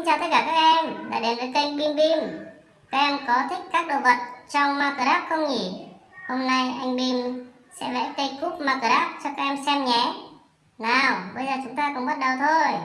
Xin chào tất cả các em đã đến với kênh Bim Bim. Các em có thích các đồ vật trong Minecraft không nhỉ? Hôm nay anh Bim sẽ vẽ cây cúp Minecraft cho các em xem nhé. Nào, bây giờ chúng ta cùng bắt đầu thôi.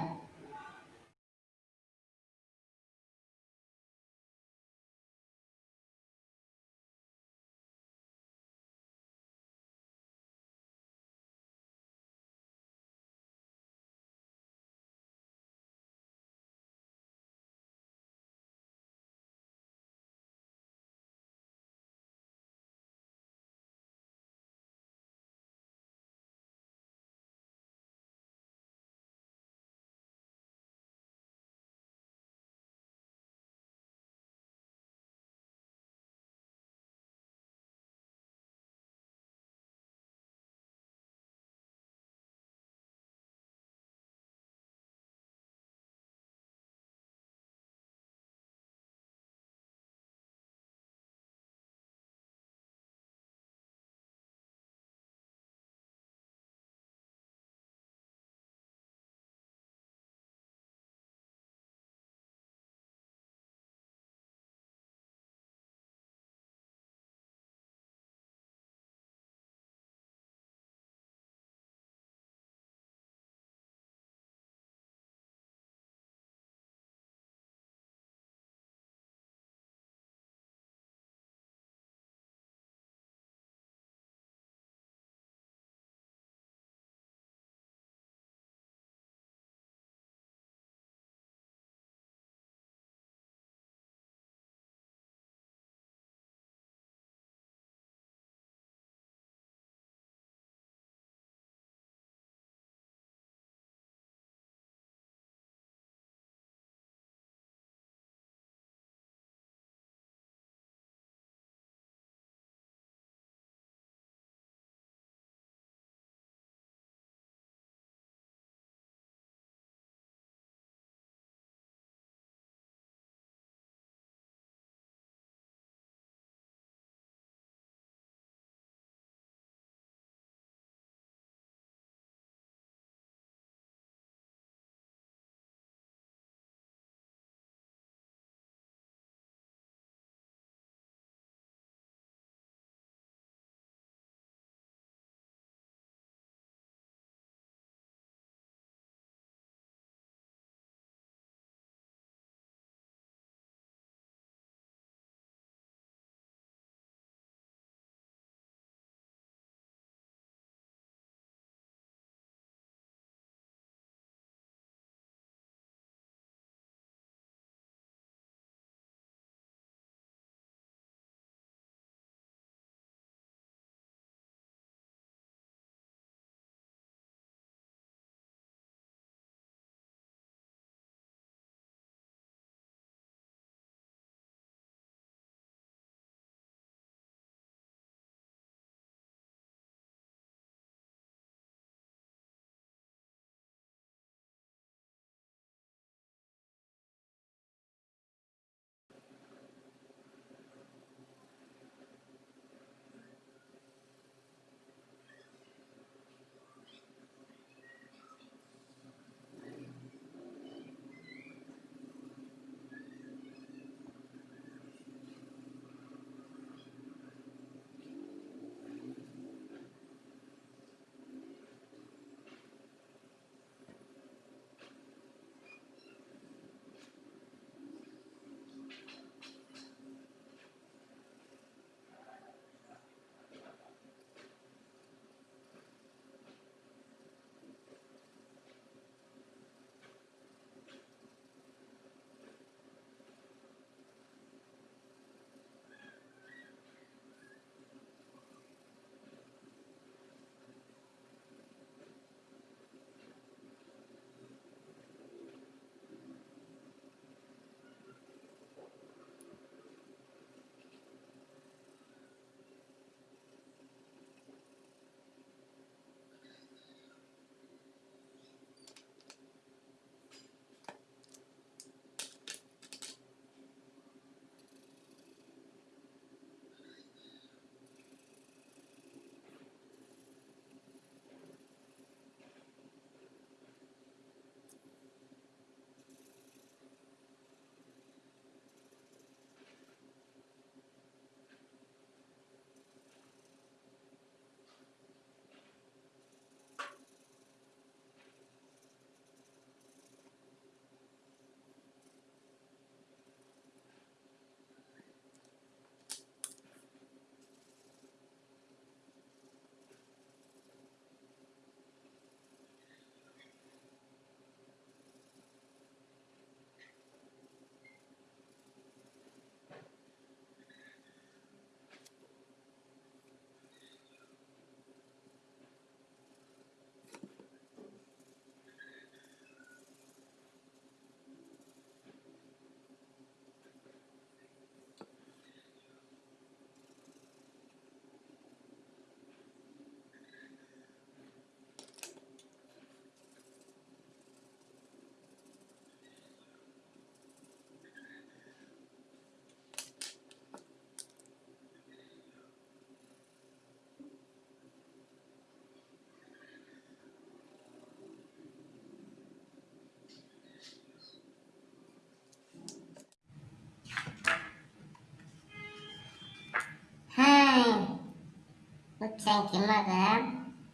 Xem kiếm Minecraft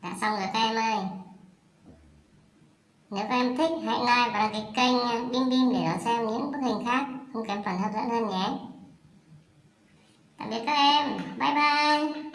đã dạ, xong rồi các em ơi. Nếu các em thích, hãy like và đăng ký kênh ờ, Bim Bim để đón xem những bức hình khác. Không kém phần hấp dẫn hơn nhé. Tạm biệt các em. Bye bye.